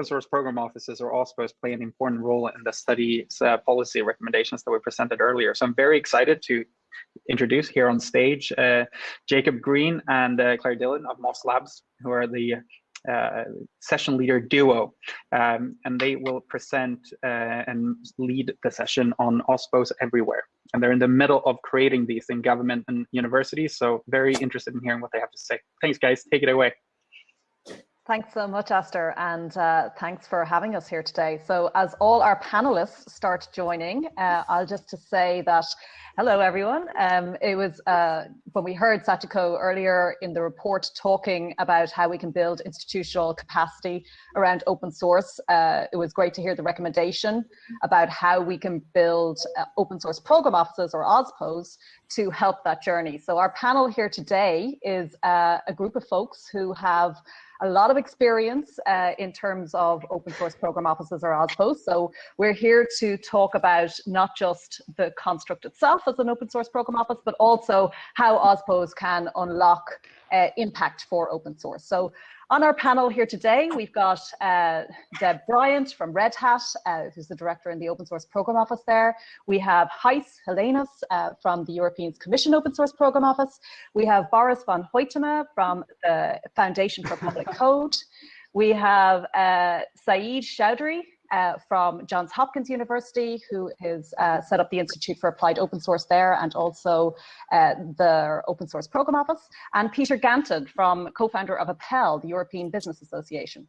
open source program offices or OSPOs play an important role in the study's uh, policy recommendations that we presented earlier. So I'm very excited to introduce here on stage uh, Jacob Green and uh, Claire Dillon of Moss Labs, who are the uh, session leader duo, um, and they will present uh, and lead the session on OSPOs everywhere. And they're in the middle of creating these in government and universities, so very interested in hearing what they have to say. Thanks, guys. Take it away. Thanks so much, Esther, and uh, thanks for having us here today. So as all our panelists start joining, uh, I'll just to say that, hello everyone. Um, it was uh, when we heard Sachiko earlier in the report talking about how we can build institutional capacity around open source, uh, it was great to hear the recommendation about how we can build uh, open source program offices or OSPOs to help that journey. So our panel here today is uh, a group of folks who have a lot of experience uh, in terms of open source program offices or OSPOs. So we're here to talk about not just the construct itself as an open source program office, but also how OSPOs can unlock uh, impact for open source. So on our panel here today, we've got uh, Deb Bryant from Red Hat, uh, who's the director in the Open Source Program Office there. We have Gijs Hillenius uh, from the European Commission Open Source Program Office. We have Boris van Hoytema from the Foundation for Public Code. We have uh, Sayeed Choudhury uh, from Johns Hopkins University, who has uh, set up the Institute for Applied Open Source there and also uh, the Open Source Program Office, and Peter Ganten from co-founder of APELL, the European Business Association.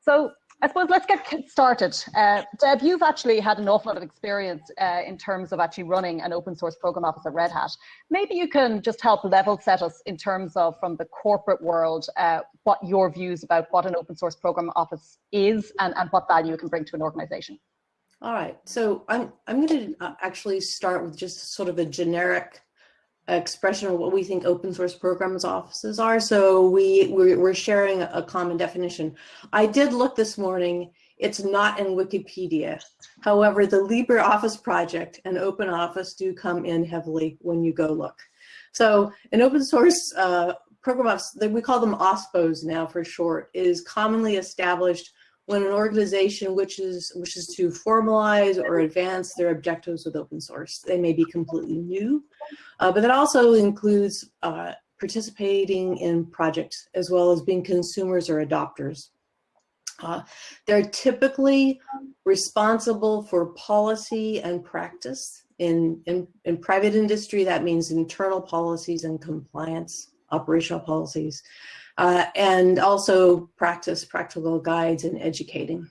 So I suppose let's get started. Uh, Deb, you've actually had an awful lot of experience uh, in terms of actually running an open source program office at Red Hat. Maybe you can just help level set us in terms of from the corporate world, uh, what your views about what an open source program office is and, and what value it can bring to an organization. All right, so I'm, I'm going to uh, actually start with just sort of a generic expression of what we think open source programs offices are. So we, we're, sharing a common definition. I did look this morning, it's not in Wikipedia. However, the LibreOffice project and Open Office do come in heavily when you go look. So an open source uh, program office, we call them OSPOs now for short, is commonly established when an organization wishes, wishes to formalize or advance their objectives with open source. They may be completely new, uh, but that also includes uh, participating in projects as well as being consumers or adopters. Uh, they're typically responsible for policy and practice. In, in, in private industry, that means internal policies and compliance, operational policies uh, and also practice practical guides and educating.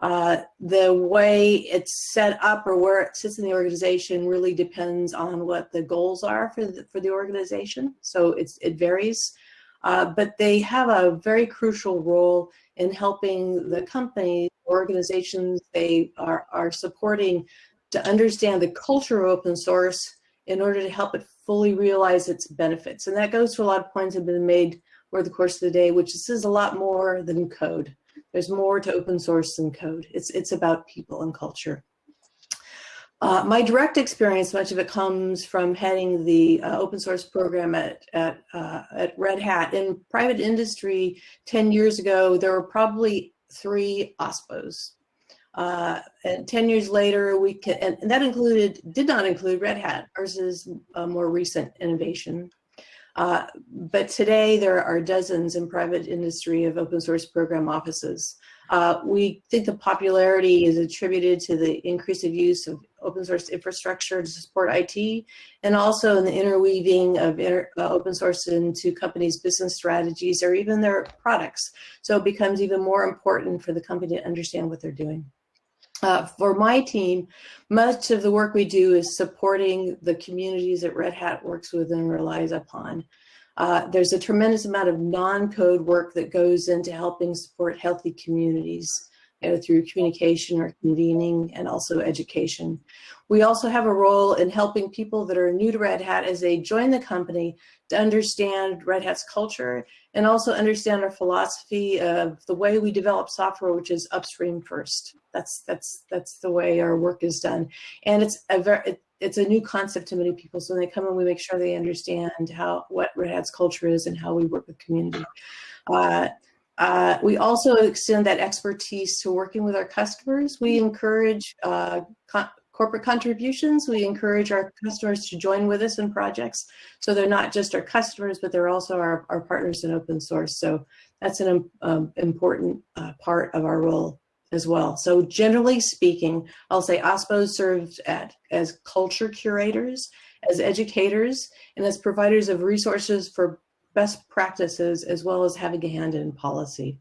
Uh, the way it's set up or where it sits in the organization really depends on what the goals are for the, for the organization. So it's, it varies, uh, but they have a very crucial role in helping the company, organizations they are, are supporting to understand the culture of open source in order to help it fully realize its benefits. And that goes to a lot of points that have been made over the course of the day, which this is a lot more than code. There's more to open source than code. It's, it's about people and culture. Uh, my direct experience, much of it comes from heading the uh, open source program at, at, uh, at Red Hat. In private industry 10 years ago, there were probably three OSPOs. Uh, and 10 years later, we can, and that included, did not include Red Hat, ours is a more recent innovation. Uh, but today there are dozens in private industry of open source program offices. Uh, we think the popularity is attributed to the increase of use of open source infrastructure to support IT, and also in the interweaving of inter, uh, open source into companies' business strategies or even their products. So it becomes even more important for the company to understand what they're doing. Uh, for my team, much of the work we do is supporting the communities that Red Hat works with and relies upon. Uh, there's a tremendous amount of non-code work that goes into helping support healthy communities through communication or convening and also education. We also have a role in helping people that are new to Red Hat as they join the company to understand Red Hat's culture and also understand our philosophy of the way we develop software, which is upstream first. That's that's that's the way our work is done, and it's a very it, it's a new concept to many people. So when they come in, we make sure they understand how what Red Hat's culture is and how we work with community. Uh, Uh, we also extend that expertise to working with our customers. We encourage uh, co corporate contributions. We encourage our customers to join with us in projects. So they're not just our customers, but they're also our, our partners in open source. So that's an um, important uh, part of our role as well. So generally speaking, I'll say OSPO serves at, as culture curators, as educators, and as providers of resources for best practices, as well as having a hand in policy.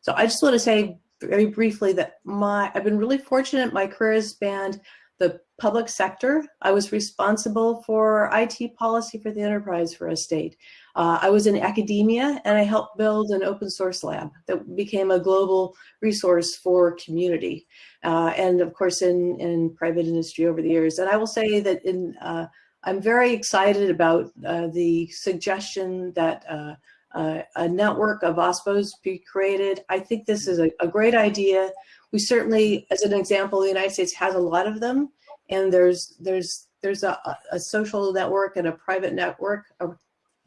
So I just want to say very briefly that my I've been really fortunate. My career has spanned the public sector. I was responsible for IT policy for the enterprise for a state. Uh, I was in academia and I helped build an open source lab that became a global resource for community. Uh, and of course in, in private industry over the years. And I will say that in, uh, I'm very excited about uh, the suggestion that uh, uh, a network of OSPOs be created. I think this is a, a great idea. We certainly, as an example, the United States has a lot of them, and there's there's there's a, a social network and a private network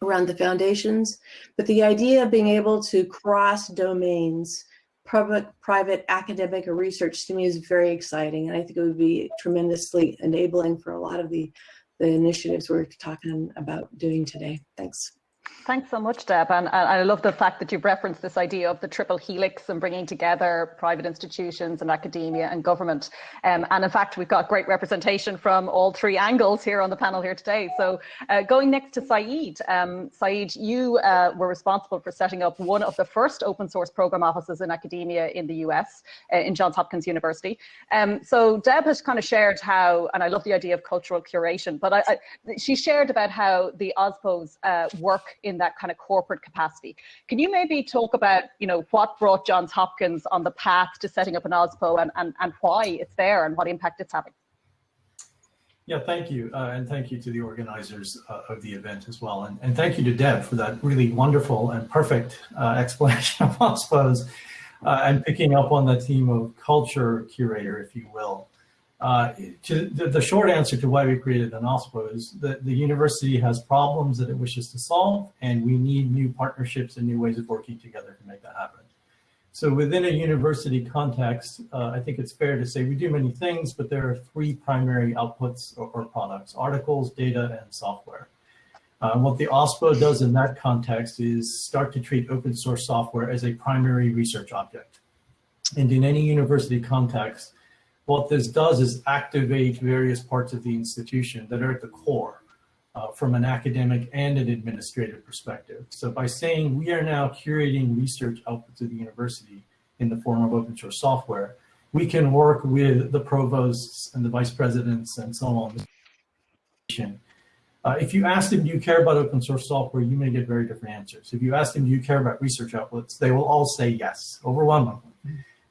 around the foundations. But the idea of being able to cross domains, public, private, academic, or research to me is very exciting, and I think it would be tremendously enabling for a lot of the the initiatives we're talking about doing today. Thanks. Thanks so much, Deb. And, I love the fact that you've referenced this idea of the triple helix and bringing together private institutions and academia and government. Um, and in fact, we've got great representation from all three angles here on the panel here today. So uh, going next to Sayeed. Um, Sayeed, you uh, were responsible for setting up one of the first open source program offices in academia in the US, uh, in Johns Hopkins University. Um, so Deb has kind of shared how, and I love the idea of cultural curation, but I, I, she shared about how the OSPOs uh, work in in that kind of corporate capacity. Can you maybe talk about, you know, what brought Johns Hopkins on the path to setting up an OSPO and, and, and why it's there and what impact it's having? Yeah, thank you. Uh, and thank you to the organizers uh, of the event as well. And, and thank you to Deb for that really wonderful and perfect uh, explanation of OSPOs uh, and picking up on the theme of culture curator, if you will. Uh, to, the, the, short answer to why we created an OSPO is that the university has problems that it wishes to solve, and we need new partnerships and new ways of working together to make that happen. So within a university context, uh, I think it's fair to say we do many things, but there are three primary outputs or, or products, articles, data, and software. Uh, what the OSPO does in that context is start to treat open source software as a primary research object. And in any university context, what this does is activate various parts of the institution that are at the core uh, from an academic and an administrative perspective. So by saying we are now curating research outputs of the university in the form of open source software, we can work with the provosts and the vice presidents and so on. Uh, if you ask them, do you care about open source software, you may get very different answers. If you ask them, do you care about research outlets, they will all say yes, overwhelmingly.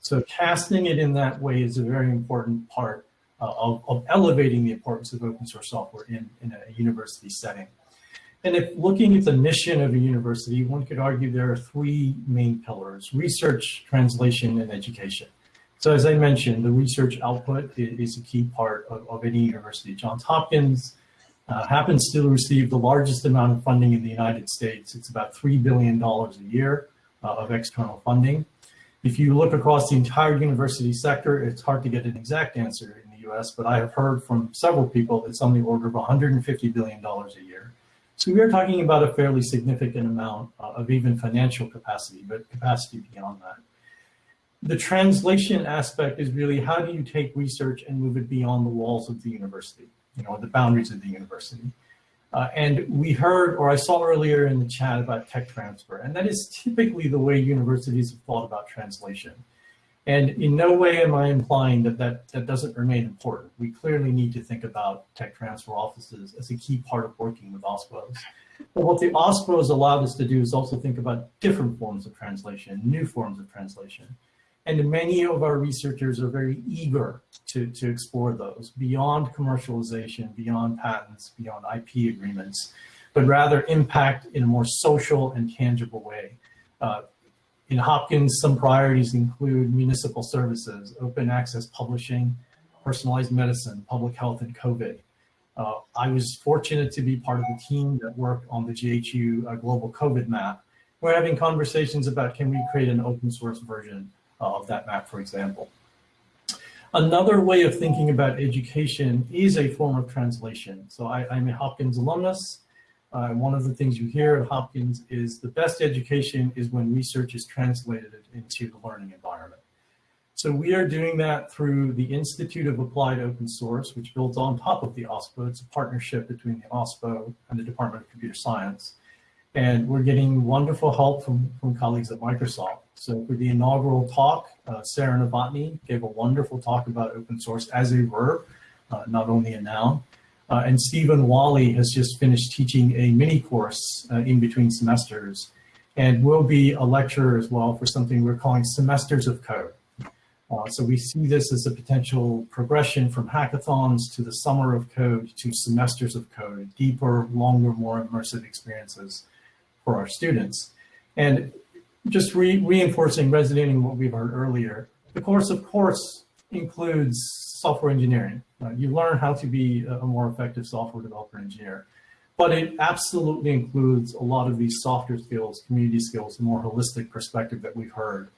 So casting it in that way is a very important part uh, of, of, elevating the importance of open source software in, in a university setting. And if looking at the mission of a university, one could argue there are three main pillars, research, translation, and education. So as I mentioned, the research output is a key part of, of any university. Johns Hopkins uh, happens to receive the largest amount of funding in the United States. It's about $3 billion a year uh, of external funding. If you look across the entire university sector, it's hard to get an exact answer in the US, but I have heard from several people it's on the order of $150 billion a year. So we are talking about a fairly significant amount uh, of even financial capacity, but capacity beyond that. The translation aspect is really how do you take research and move it beyond the walls of the university, you know, the boundaries of the university. Uh, and we heard, or I saw earlier in the chat about tech transfer, and that is typically the way universities have thought about translation. And in no way am I implying that that, that doesn't remain important. We clearly need to think about tech transfer offices as a key part of working with OSPOs. But what the OSPOs allowed us to do is also think about different forms of translation, new forms of translation. And many of our researchers are very eager to, to explore those beyond commercialization, beyond patents, beyond IP agreements, but rather impact in a more social and tangible way. Uh, in Hopkins, some priorities include municipal services, open access publishing, personalized medicine, public health, and COVID. Uh, I was fortunate to be part of the team that worked on the JHU uh, global COVID map we're having conversations about can we create an open source version of that map, for example. Another way of thinking about education is a form of translation. So I, am a Hopkins alumnus. Uh, one of the things you hear at Hopkins is the best education is when research is translated into the learning environment. So we are doing that through the Institute of Applied Open Source, which builds on top of the OSPO. It's a partnership between the OSPO and the Department of Computer Science. And we're getting wonderful help from, from colleagues at Microsoft. So for the inaugural talk, uh, Sarah Novotny gave a wonderful talk about open source as a verb, uh, not only a noun. Uh, and Stephen Walli has just finished teaching a mini course uh, in between semesters and will be a lecturer as well for something we're calling semesters of code. Uh, so we see this as a potential progression from hackathons to the summer of code to semesters of code, deeper, longer, more immersive experiences for our students. And just re reinforcing, resonating what we've heard earlier, the course, of course, includes software engineering. Uh, you learn how to be a more effective software developer engineer, but it absolutely includes a lot of these softer skills, community skills, the more holistic perspective that we've heard.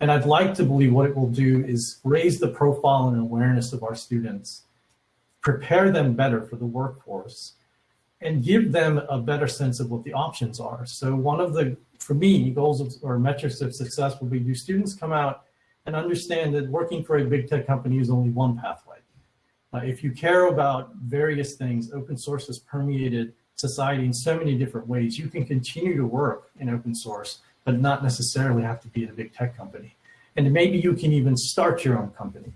And I'd like to believe what it will do is raise the profile and awareness of our students, prepare them better for the workforce, and give them a better sense of what the options are. So one of the, for me, goals of, or metrics of success will be do students come out and understand that working for a big tech company is only one pathway. Uh, if you care about various things, open source has permeated society in so many different ways. You can continue to work in open source, but not necessarily have to be at a big tech company. And maybe you can even start your own company.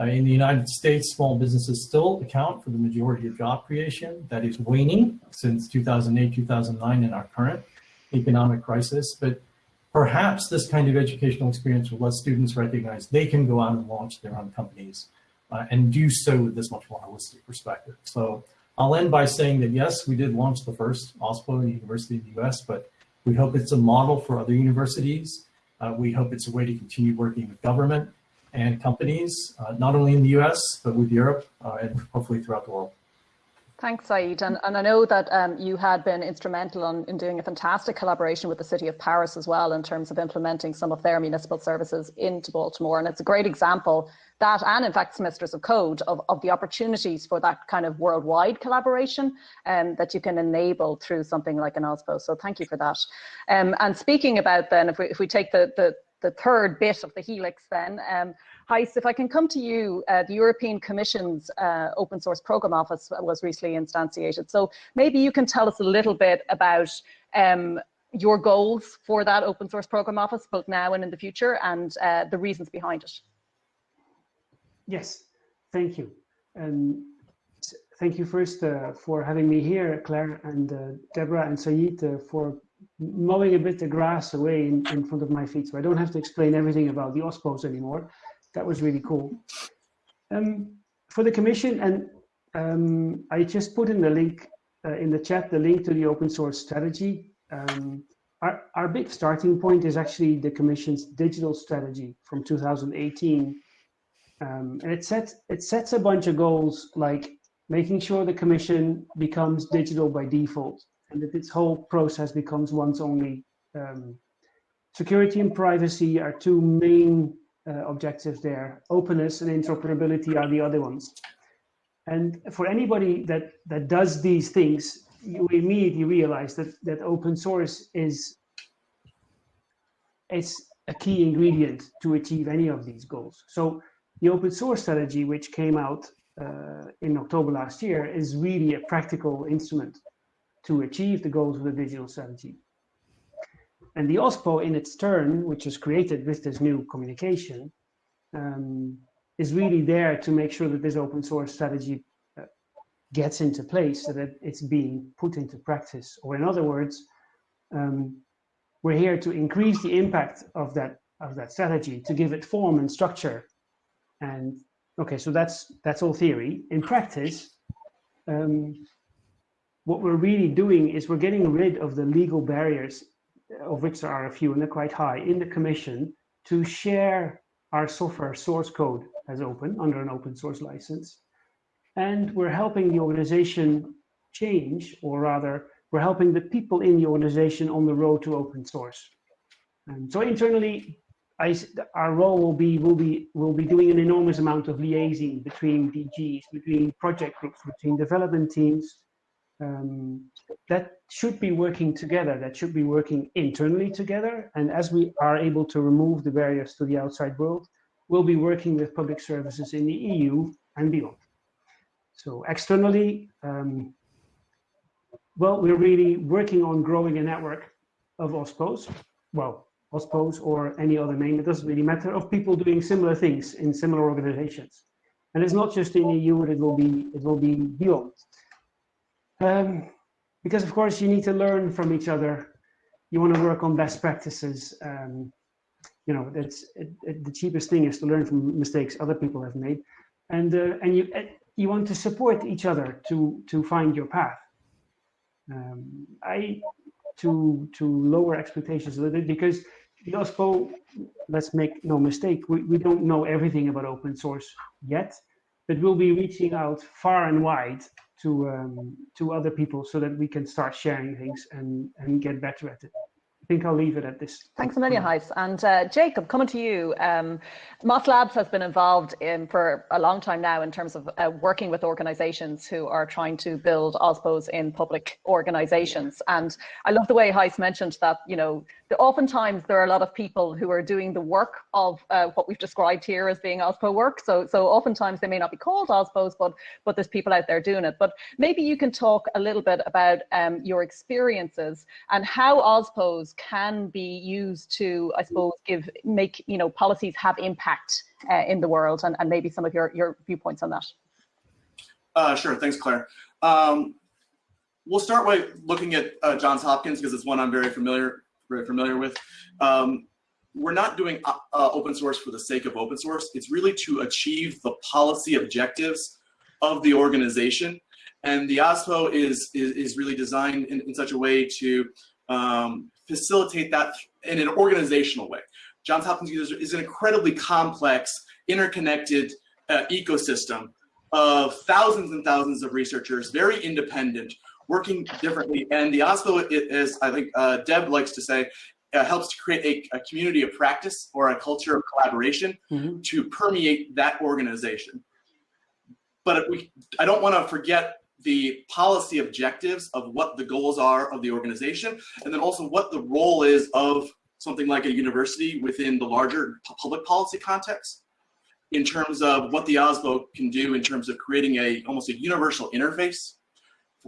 Uh, in the United States, small businesses still account for the majority of job creation. That is waning since 2008, 2009 in our current economic crisis. But perhaps this kind of educational experience will let students recognize they can go out and launch their own companies uh, and do so with this much more holistic perspective. So I'll end by saying that yes, we did launch the first OSPO university in the US, but we hope it's a model for other universities. Uh, we hope it's a way to continue working with government and companies, uh, not only in the US, but with Europe uh, and hopefully throughout the world. Thanks, Sayeed. And, and I know that um, you had been instrumental on, in doing a fantastic collaboration with the City of Paris as well in terms of implementing some of their municipal services into Baltimore. And it's a great example that, and in fact, semesters of code, of, of the opportunities for that kind of worldwide collaboration um, that you can enable through something like an OSPO. So thank you for that. Um, and speaking about then, if we, if we take the, the, the third bit of the helix then. Um, Gijs, if I can come to you, uh, the European Commission's uh, Open Source Programme Office was recently instantiated. So maybe you can tell us a little bit about um, your goals for that Open Source Programme Office, both now and in the future, and uh, the reasons behind it. Yes, thank you. Um, thank you first uh, for having me here, Claire and uh, Deborah and Sayeed, uh, for mowing a bit the grass away in, in front of my feet. So I don't have to explain everything about the OSPOs anymore. That was really cool. Um, for the commission, and um, I just put in the link uh, in the chat, the link to the open source strategy. Um, our, our big starting point is actually the commission's digital strategy from 2018. Um, and it sets, it sets a bunch of goals like making sure the commission becomes digital by default and that this whole process becomes once only. Um, security and privacy are two main uh, objectives there. Openness and interoperability are the other ones. And for anybody that, that does these things, you immediately realize that, that open source is it's a key ingredient to achieve any of these goals. So the open source strategy, which came out uh, in October last year, is really a practical instrument to achieve the goals of the digital strategy. And the OSPO in its turn, which was created with this new communication, um, is really there to make sure that this open source strategy uh, gets into place so that it's being put into practice. Or in other words, um, we're here to increase the impact of that of that strategy, to give it form and structure. And okay, so that's that's all theory. In practice, um, what we're really doing is we're getting rid of the legal barriers, uh, of which there are a few and they're quite high, in the commission to share our software source code as open under an open source license. And we're helping the organization change, or rather, we're helping the people in the organization on the road to open source. And so internally, I, our role will be will be will be doing an enormous amount of liaising between DGs, between project groups, between development teams. Um, that should be working together. That should be working internally together. And as we are able to remove the barriers to the outside world, we'll be working with public services in the EU and beyond. So externally, um, well, we're really working on growing a network of OSPOs. Well, OSPOs or any other name, it doesn't really matter, of people doing similar things in similar organizations. And it's not just in the EU, it will be, it will be beyond. Um, because of course you need to learn from each other. You want to work on best practices. Um, you know, it's it, it, the cheapest thing is to learn from mistakes other people have made, and uh, and you you want to support each other to to find your path. Um, I to to lower expectations a little bit because let's make no mistake, we, we don't know everything about open source yet, but we'll be reaching out far and wide to um, to other people so that we can start sharing things and and get better at it. I think I'll leave it at this. Thanks a million. And uh, Jacob, coming to you, um, Moss Labs has been involved in for a long time now in terms of uh, working with organizations who are trying to build OSPOs in public organizations. And I love the way Gijs mentioned that, you know, the, oftentimes there are a lot of people who are doing the work of uh, what we've described here as being OSPO work. So, so oftentimes they may not be called OSPOs, but, but there's people out there doing it. But maybe you can talk a little bit about um, your experiences and how OSPOs can be used to, I suppose, give make you know policies have impact uh, in the world, and, and maybe some of your your viewpoints on that. Uh, sure, thanks, Claire. Um, we'll start by looking at uh, Johns Hopkins because it's one I'm very familiar very familiar with. Um, we're not doing uh, uh, open source for the sake of open source. It's really to achieve the policy objectives of the organization. And the OSPO is, is, is really designed in, in such a way to um, facilitate that in an organizational way. Johns Hopkins is an incredibly complex, interconnected uh, ecosystem of thousands and thousands of researchers, very independent, working differently. And the OSPO is, I think uh, Deb likes to say, uh, helps to create a, a, community of practice or a culture of collaboration mm -hmm. to permeate that organization. But we, I don't want to forget the policy objectives of what the goals are of the organization, and then also what the role is of something like a university within the larger public policy context in terms of what the OSPO can do in terms of creating a almost a universal interface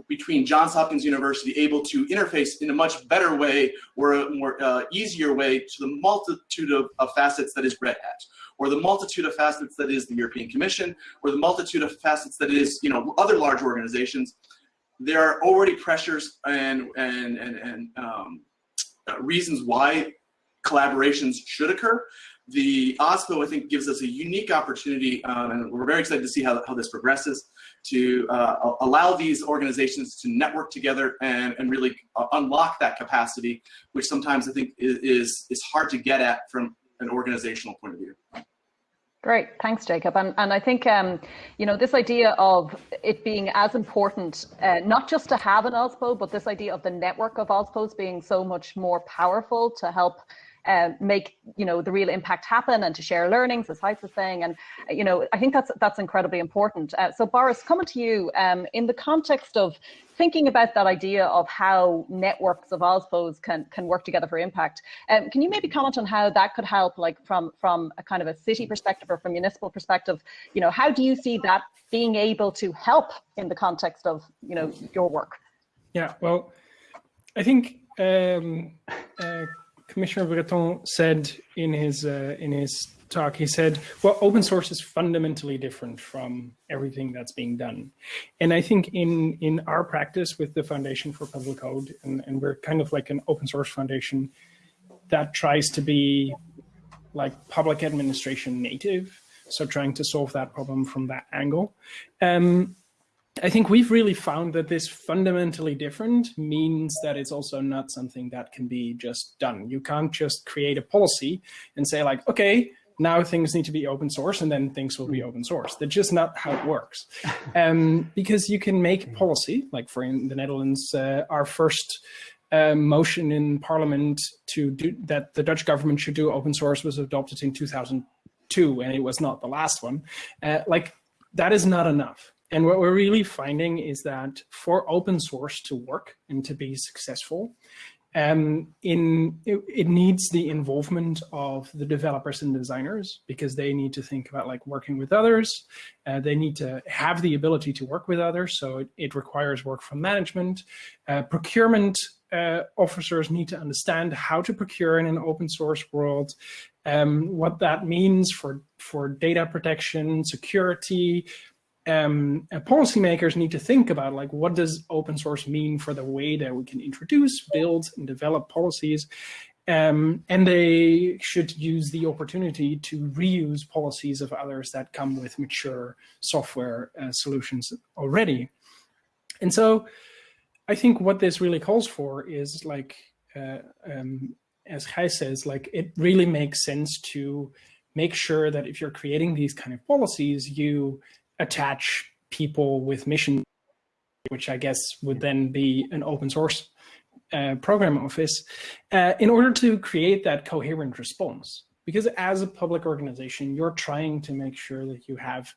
between Johns Hopkins University able to interface in a much better way or a more uh, easier way to the multitude of, of facets that is Red Hat or the multitude of facets that is the European Commission, or the multitude of facets that is, you know, other large organizations, there are already pressures and, and, and, and um, uh, reasons why collaborations should occur. The OSPO, I think, gives us a unique opportunity, um, and we're very excited to see how, how this progresses, to uh, allow these organizations to network together and, and really uh, unlock that capacity, which sometimes I think is, is hard to get at from an organizational point of view. Great, thanks, Jacob. And, and I think, um, you know, this idea of it being as important, uh, not just to have an OSPO, but this idea of the network of OSPOs being so much more powerful to help uh, make you know the real impact happen and to share learnings, as Gijs was saying, and you know I think that's that's incredibly important. Uh, so Boris, coming to you um, in the context of thinking about that idea of how networks of OSPOs can can work together for impact. Um, can you maybe comment on how that could help, like from from a kind of a city perspective or from municipal perspective? You know, how do you see that being able to help in the context of you know your work? Yeah, well, I think um, uh, Commissioner Breton said in his uh, in his talk, he said, well, open source is fundamentally different from everything that's being done. And I think in, in our practice with the Foundation for Public Code, and, and we're kind of like an open source foundation that tries to be like public administration native, so trying to solve that problem from that angle. Um, I think we've really found that this fundamentally different means that it's also not something that can be just done. You can't just create a policy and say like, okay, now things need to be open source and then things will be open source. That's just not how it works. Um, because you can make policy, like for in the Netherlands, uh, our first uh, motion in parliament to do that the Dutch government should do open source was adopted in 2002 and it was not the last one. Uh, like that is not enough. And what we're really finding is that for open source to work and to be successful, um, in it, it, needs the involvement of the developers and designers because they need to think about like working with others. Uh, they need to have the ability to work with others. So it, it requires work from management. Uh, procurement uh, officers need to understand how to procure in an open source world, um, what that means for, for data protection, security, um, policymakers need to think about like what does open source mean for the way that we can introduce, build, and develop policies. Um, and they should use the opportunity to reuse policies of others that come with mature software uh, solutions already. And so I think what this really calls for is like, uh, um, as Kai says, like it really makes sense to make sure that if you're creating these kind of policies, you attach people with mission, which I guess would then be an open source uh, program office, uh, in order to create that coherent response. Because as a public organization, you're trying to make sure that you have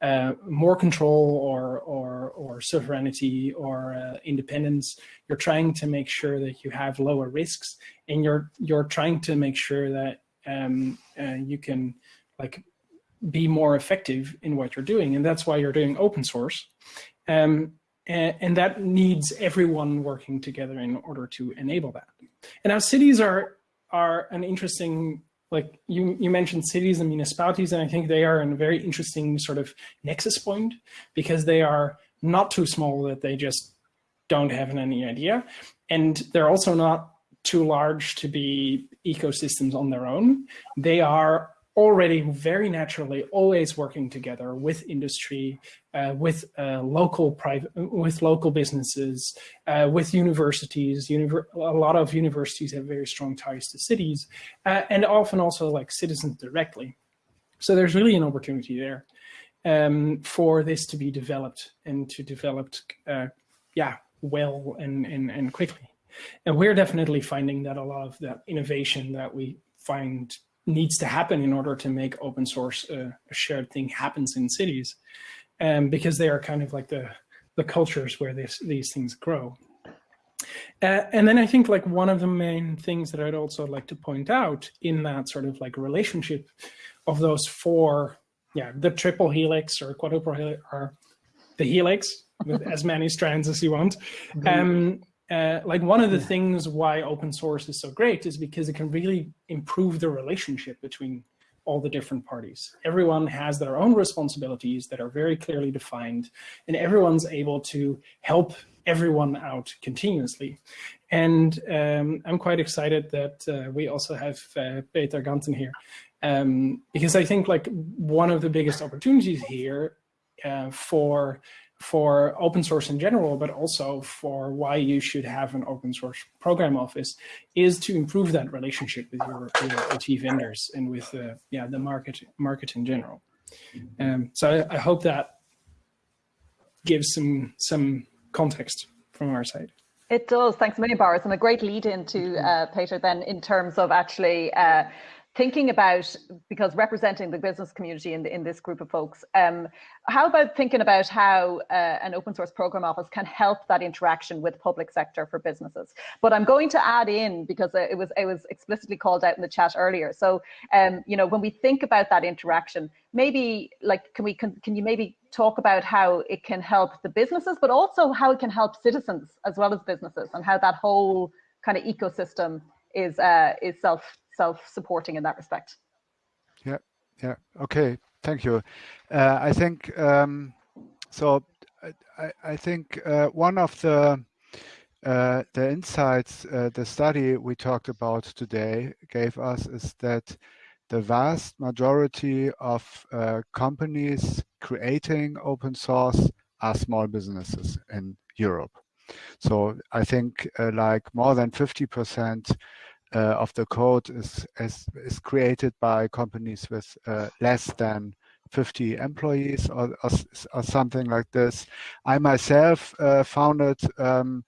uh, more control or, or, or sovereignty or uh, independence. You're trying to make sure that you have lower risks, and you're you're trying to make sure that um, uh, you can like be more effective in what you're doing. And that's why you're doing open source. Um, and, and, that needs everyone working together in order to enable that. And now cities are, are an interesting, like you, you mentioned cities and municipalities, and I think they are in a very interesting sort of nexus point because they are not too small that they just don't have any idea. And they're also not too large to be ecosystems on their own. They are already very naturally always working together with industry, uh, with uh, local private, with local businesses, uh, with universities. Univer a lot of universities have very strong ties to cities, uh, and often also like citizens directly. So there's really an opportunity there um, for this to be developed and to develop, uh, yeah, well and, and, and quickly. And we're definitely finding that a lot of that innovation that we find needs to happen in order to make open source a, a shared thing happens in cities, um, because they are kind of like the the cultures where this, these things grow. Uh, and then I think like one of the main things that I'd also like to point out in that sort of like relationship of those four, yeah, the triple helix or quadruple helix or the helix with as many strands as you want. Um, uh, like one of the yeah. things why open source is so great is because it can really improve the relationship between all the different parties. Everyone has their own responsibilities that are very clearly defined, and everyone's able to help everyone out continuously. And um, I'm quite excited that uh, we also have uh, Peter Ganten here, um, because I think like one of the biggest opportunities here uh, for for open source in general, but also for why you should have an open source program office is to improve that relationship with your, your OT vendors and with uh, yeah the market market in general. Um, so I, I, hope that gives some some context from our side. It does. Thanks many million, Boris, and a great lead into uh, Peter then in terms of actually uh, thinking about because representing the business community in, the, in this group of folks um, how about thinking about how uh, an open source program office can help that interaction with public sector for businesses? But i'm going to add in because it was it was explicitly called out in the chat earlier. So um, you know when we think about that interaction maybe like can we can, can you maybe talk about how it can help the businesses but also how it can help citizens as well as businesses and how that whole kind of ecosystem is uh, is self self-supporting in that respect. Yeah, yeah, okay, thank you. Uh, I think, um, so I, I think uh, one of the uh, the insights uh, the study we talked about today gave us is that the vast majority of uh, companies creating open source are small businesses in Europe. So I think uh, like more than 50% uh, of the code is, is, is created by companies with uh, less than 50 employees or, or, or, something like this. I myself uh, founded um,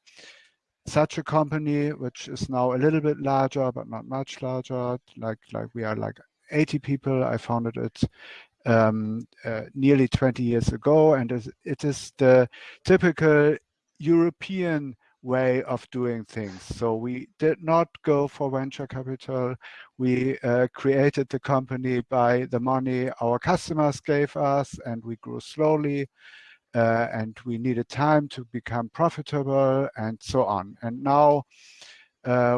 such a company, which is now a little bit larger, but not much larger. Like like we are like 80 people. I founded it um, uh, nearly 20 years ago, and it is the typical European way of doing things. So we did not go for venture capital. We uh, created the company by the money our customers gave us, and we grew slowly uh, and we needed time to become profitable and so on. And now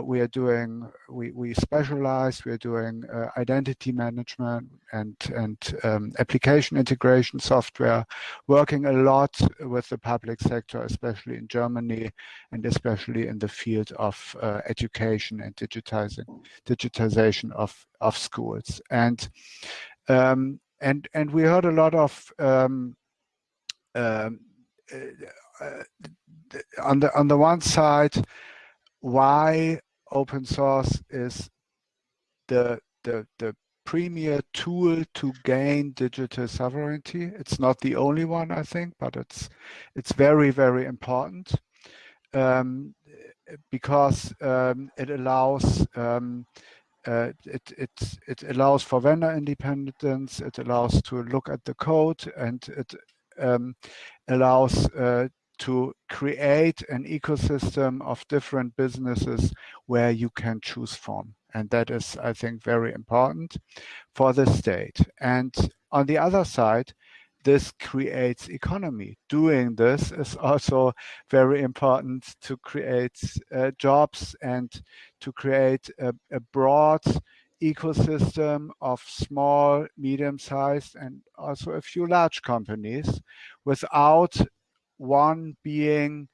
we are doing, we, we specialize, we are doing uh, identity management and, and um, application integration software, working a lot with the public sector, especially in Germany and especially in the field of uh, education and digitizing, digitization of, of schools. And, um, and, and we heard a lot of um, um, uh, uh, on the on the one side, why open source is the the the premier tool to gain digital sovereignty. It's not the only one, I think, but it's it's very very important um, because um, it allows um, uh, it, it, it allows for vendor independence, it allows to look at the code and it um, allows uh, to create an ecosystem of different businesses where you can choose from. And that is, I think, very important for the state. And on the other side, this creates economy. Doing this is also very important to create uh, jobs and to create a, a broad ecosystem of small, medium-sized, and also a few large companies without one being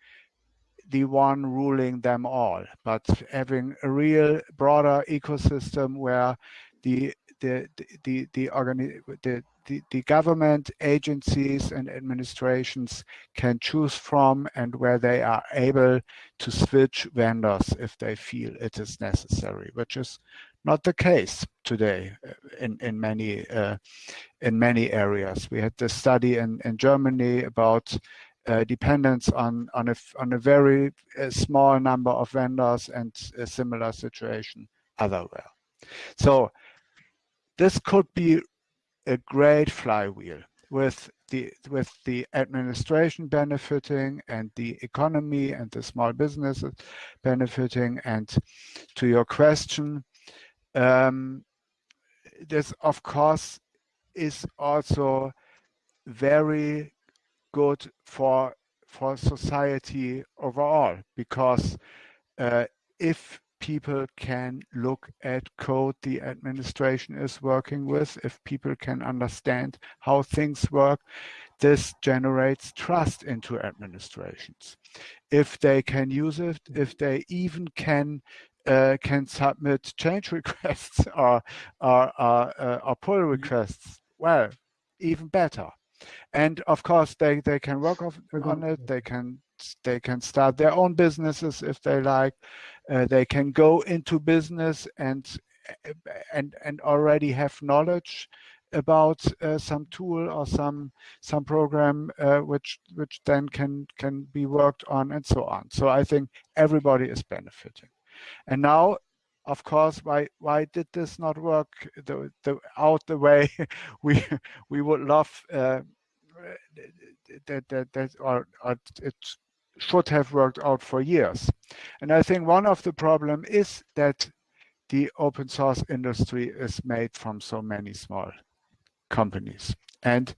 the one ruling them all, but having a real broader ecosystem where the the the the, the, the, the government agencies and administrations can choose from and where they are able to switch vendors if they feel it is necessary, which is not the case today uh, in in many uh, in many areas. We had this study in in Germany about dependence on on a on a very uh, small number of vendors and a similar situation otherwhere. So this could be a great flywheel with the with the administration benefiting and the economy and the small businesses benefiting and to your question um, this, of course, is also very good for for society overall because uh, if people can look at code the administration is working with, if people can understand how things work, this generates trust into administrations. If they can use it, if they even can uh, can submit change requests or, or, or, uh, or pull mm-hmm. requests, well, even better. And of course, they, they can work off, on it. They can they can start their own businesses if they like. Uh, they can go into business and and and already have knowledge about uh, some tool or some some program uh, which which then can can be worked on and so on. So I think everybody is benefiting. And now, of course, why why did this not work the, the out the way we we would love uh, that that that or, or it should have worked out for years. And I think one of the problem is that the open source industry is made from so many small companies. And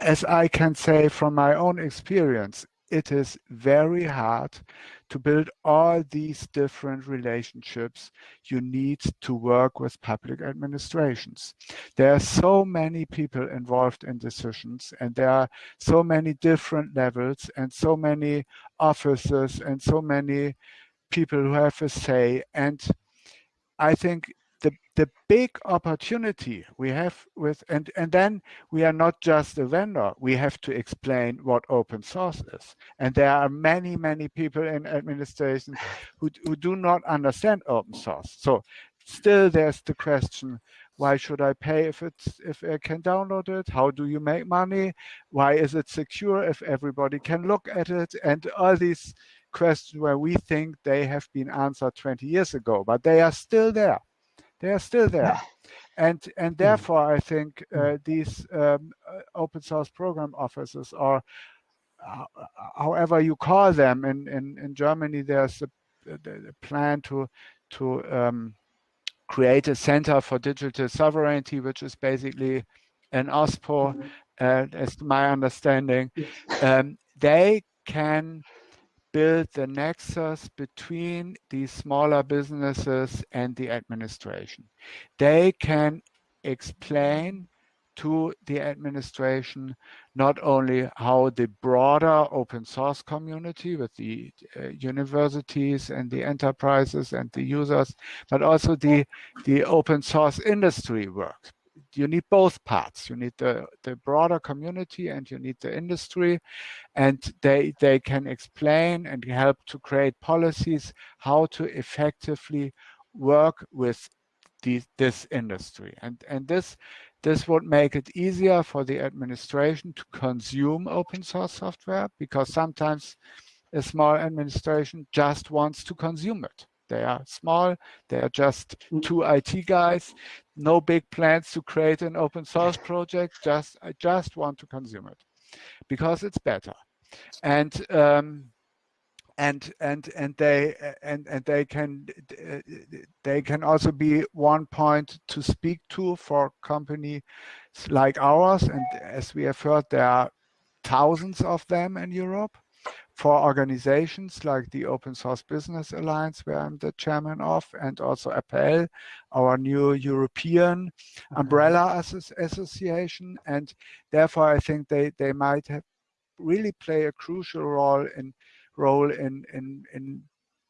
as I can say from my own experience, it is very hard to build all these different relationships you need to work with public administrations. There are so many people involved in decisions and there are so many different levels and so many officers and so many people who have a say. And I think the the big opportunity we have with and and then we are not just a vendor. We have to explain what open source is. And there are many many people in administration who, who do not understand open source. So still there's the question why should i pay if it's if i can download it? How do you make money? Why is it secure if everybody can look at it? And all these questions where we think they have been answered 20 years ago but they are still there they are still there. And, and hmm. therefore, I think uh, hmm. these um, uh, open source program offices or uh, however you call them in, in, in Germany, there's a, a plan to, to um, create a center for digital sovereignty, which is basically an OSPO, mm-hmm. uh, as my understanding. Um, they can build the nexus between these smaller businesses and the administration. They can explain to the administration not only how the broader open source community with the uh, universities and the enterprises and the users, but also the, the open source industry works you need both parts. You need the, the broader community and you need the industry. And they, they can explain and help to create policies how to effectively work with the, this industry. And, and this, this would make it easier for the administration to consume open source software because sometimes a small administration just wants to consume it. They are small. They are just mm. two IT guys. No big plans to create an open source project. Just I just want to consume it because it's better. And um, and and and they and and they can they can also be one point to speak to for companies like ours. And as we have heard, there are thousands of them in Europe for organizations like the Open Source Business Alliance, where I'm the chairman of, and also APELL, our new European umbrella association. And therefore, I think they, they might have really play a crucial role in role in in in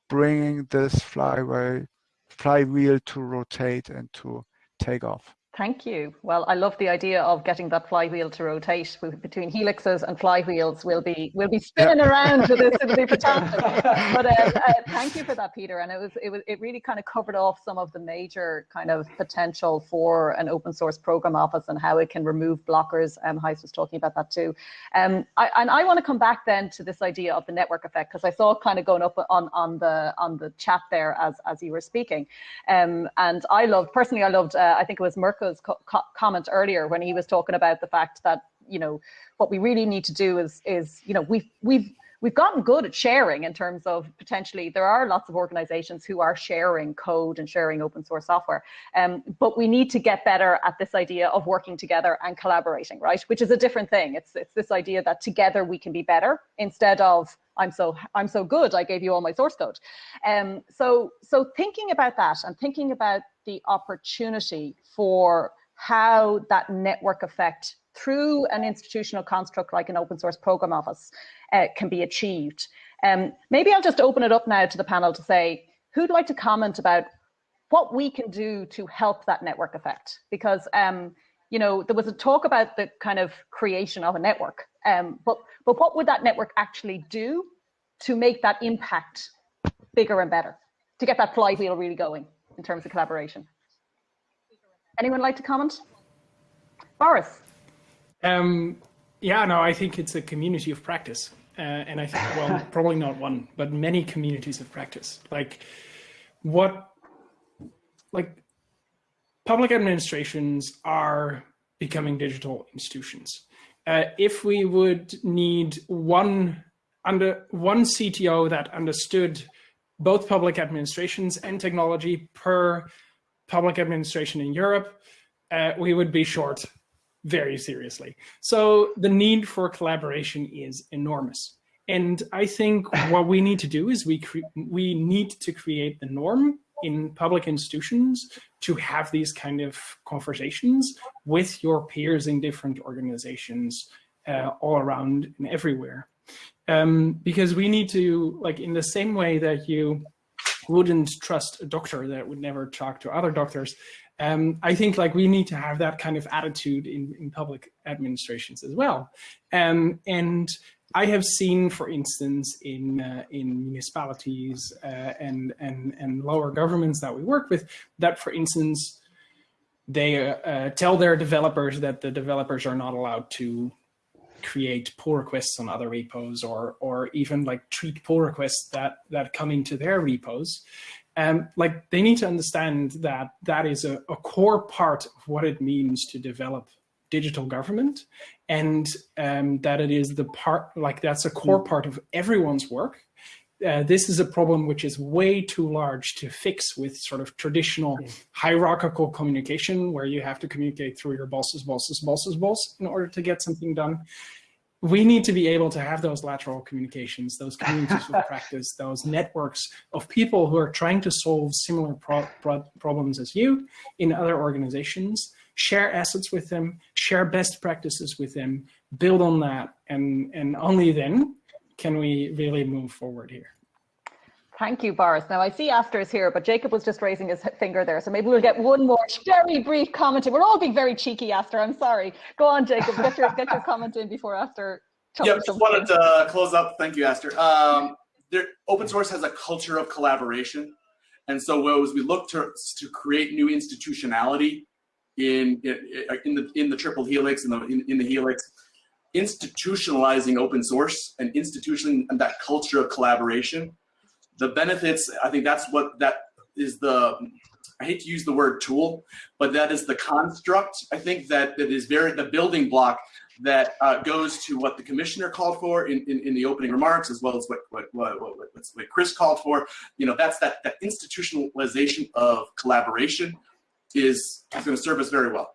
bringing this flywheel flywheel to rotate and to take off. Thank you. Well, I love the idea of getting that flywheel to rotate between helixes and flywheels. We'll be we'll be spinning yeah. around with this. It'll be fantastic. but uh, uh, thank you for that, Peter. And it was it was it really kind of covered off some of the major kind of potential for an open source program office and how it can remove blockers. Um, Gijs was talking about that too. Um, I, and I want to come back then to this idea of the network effect because I saw it kind of going up on on the on the chat there as as you were speaking. Um, and I loved personally, I loved. Uh, I think it was Mirko co comment earlier when he was talking about the fact that you know what we really need to do is is you know we've we've we've gotten good at sharing in terms of potentially there are lots of organizations who are sharing code and sharing open source software um, but we need to get better at this idea of working together and collaborating right? Which is a different thing. It's it's this idea that together we can be better instead of I'm so I'm so good I gave you all my source code. Um, so so thinking about that and thinking about the opportunity for how that network effect through an institutional construct like an open source program office uh, can be achieved. Um, maybe I'll just open it up now to the panel to say, who'd like to comment about what we can do to help that network effect? Because, um, you know, there was a talk about the kind of creation of a network, um, but, but what would that network actually do to make that impact bigger and better, to get that flywheel really going in terms of collaboration? Anyone like to comment? Boris. Um, yeah, no, I think it's a community of practice. Uh, and I think, well, probably not one, but many communities of practice. Like what, like public administrations are becoming digital institutions. Uh, if we would need one under one CTO that understood both public administrations and technology per public administration in Europe, uh, we would be short very seriously. So the need for collaboration is enormous. And I think what we need to do is we we need to create the norm in public institutions to have these kind of conversations with your peers in different organizations uh, all around and everywhere. Um, because we need to, like in the same way that you wouldn't trust a doctor that would never talk to other doctors. Um, I think like we need to have that kind of attitude in, in public administrations as well. Um, and I have seen, for instance, in uh, in municipalities uh, and and and lower governments that we work with, that for instance, they uh, tell their developers that the developers are not allowed to create pull requests on other repos or or even like treat pull requests that that come into their repos. Um, like they need to understand that that is a, a core part of what it means to develop digital government and um, that it is the part like that's a core part of everyone's work uh, this is a problem which is way too large to fix with sort of traditional hierarchical communication where you have to communicate through your boss's boss's boss's boss in order to get something done. We need to be able to have those lateral communications, those communities of practice, those networks of people who are trying to solve similar pro pro problems as you in other organizations, share assets with them, share best practices with them, build on that, and, and only then can we really move forward here? Thank you, Boris. Now I see Astor is here, but Jacob was just raising his finger there. So maybe we'll get one more very brief comment. We're all being very cheeky, Astor. I'm sorry. Go on, Jacob. Get your get your comment in before Astor. Yeah, just wanted to uh, close up. Thank you, Astor. Um, there, open source has a culture of collaboration, and so as we look to to create new institutionality in in, in the in the triple helix in the in, in the helix, institutionalizing open source and institutionalizing that culture of collaboration, the benefits, I think that's what that is the, I hate to use the word tool, but that is the construct, I think that, that is very, the building block that uh, goes to what the commissioner called for in, in, in, the opening remarks, as well as what, what, what, what, what Chris called for. You know, that's that, that institutionalization of collaboration is, is going to serve us very well.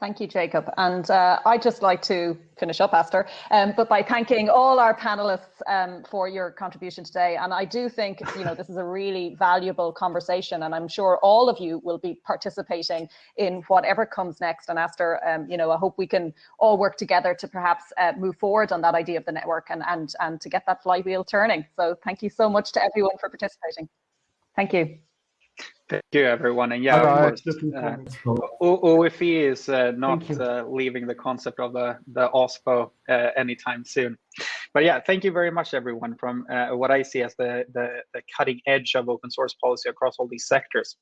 Thank you, Jacob. And uh, I'd just like to finish up, Astor, um, but by thanking all our panelists um, for your contribution today. And I do think, you know, this is a really valuable conversation, and I'm sure all of you will be participating in whatever comes next. And Astor, um, you know, I hope we can all work together to perhaps uh, move forward on that idea of the network and, and, and to get that flywheel turning. So thank you so much to everyone for participating. Thank you. Thank you, everyone. And yeah, of course, uh, OFE is uh, not uh, leaving the concept of the, the OSPO uh, anytime soon. But yeah, thank you very much, everyone, from uh, what I see as the, the, the cutting edge of open source policy across all these sectors.